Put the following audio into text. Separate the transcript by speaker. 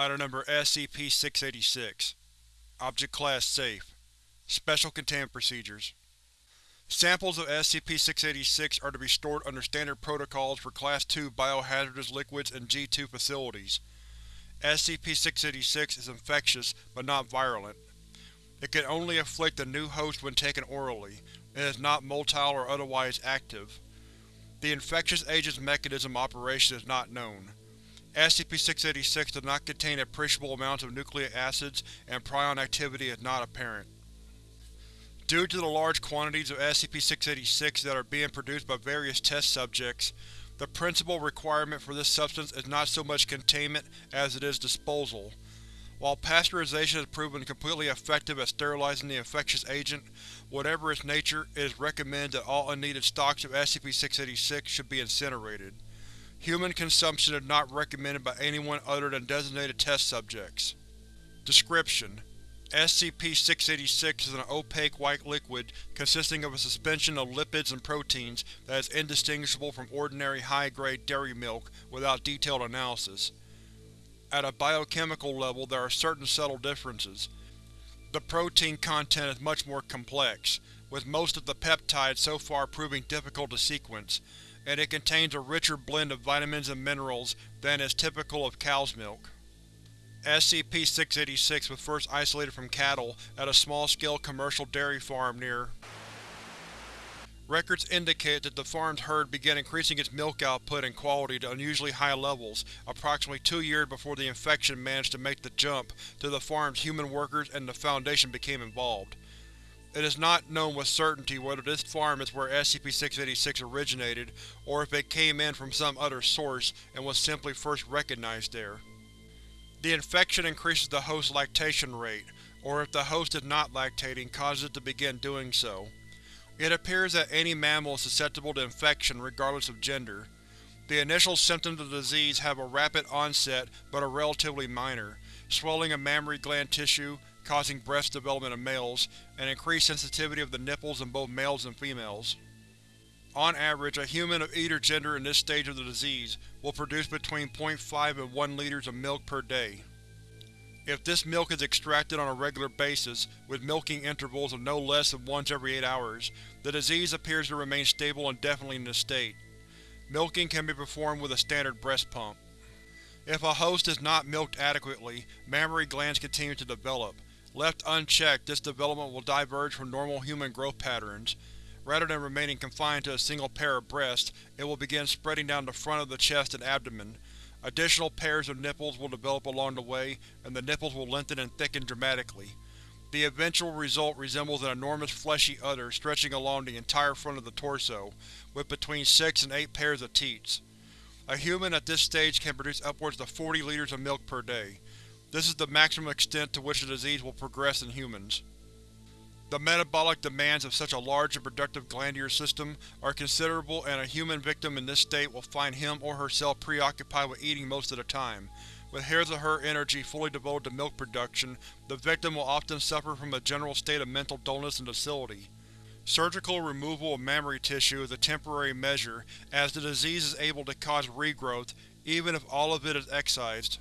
Speaker 1: Item Number SCP-686 Object Class Safe Special Containment Procedures Samples of SCP-686 are to be stored under standard protocols for Class II biohazardous liquids in G2 facilities. SCP-686 is infectious, but not virulent. It can only afflict a new host when taken orally, and is not motile or otherwise active. The infectious agent's mechanism operation is not known. SCP-686 does not contain appreciable amounts of nucleic acids, and prion activity is not apparent. Due to the large quantities of SCP-686 that are being produced by various test subjects, the principal requirement for this substance is not so much containment as it is disposal. While pasteurization has proven completely effective at sterilizing the infectious agent, whatever its nature, it is recommended that all unneeded stocks of SCP-686 should be incinerated. Human consumption is not recommended by anyone other than designated test subjects. Description: SCP-686 is an opaque white liquid consisting of a suspension of lipids and proteins that is indistinguishable from ordinary high-grade dairy milk without detailed analysis. At a biochemical level there are certain subtle differences. The protein content is much more complex, with most of the peptides so far proving difficult to sequence, and it contains a richer blend of vitamins and minerals than is typical of cow's milk. SCP-686 was first isolated from cattle at a small-scale commercial dairy farm near. Records indicate that the farm's herd began increasing its milk output and quality to unusually high levels approximately two years before the infection managed to make the jump to the farm's human workers and the Foundation became involved. It is not known with certainty whether this farm is where SCP-686 originated, or if it came in from some other source and was simply first recognized there. The infection increases the host's lactation rate, or if the host is not lactating causes it to begin doing so. It appears that any mammal is susceptible to infection regardless of gender. The initial symptoms of the disease have a rapid onset but are relatively minor, swelling of mammary gland tissue, causing breast development in males, and increased sensitivity of the nipples in both males and females. On average, a human of either gender in this stage of the disease will produce between 0.5 and 1 liters of milk per day. If this milk is extracted on a regular basis, with milking intervals of no less than once every 8 hours, the disease appears to remain stable indefinitely in this state. Milking can be performed with a standard breast pump. If a host is not milked adequately, mammary glands continue to develop, Left unchecked, this development will diverge from normal human growth patterns. Rather than remaining confined to a single pair of breasts, it will begin spreading down the front of the chest and abdomen. Additional pairs of nipples will develop along the way, and the nipples will lengthen and thicken dramatically. The eventual result resembles an enormous fleshy udder stretching along the entire front of the torso, with between six and eight pairs of teats. A human at this stage can produce upwards of 40 liters of milk per day. This is the maximum extent to which the disease will progress in humans. The metabolic demands of such a large and productive glandular system are considerable and a human victim in this state will find him or herself preoccupied with eating most of the time. With his or her energy fully devoted to milk production, the victim will often suffer from a general state of mental dullness and docility. Surgical removal of mammary tissue is a temporary measure, as the disease is able to cause regrowth, even if all of it is excised.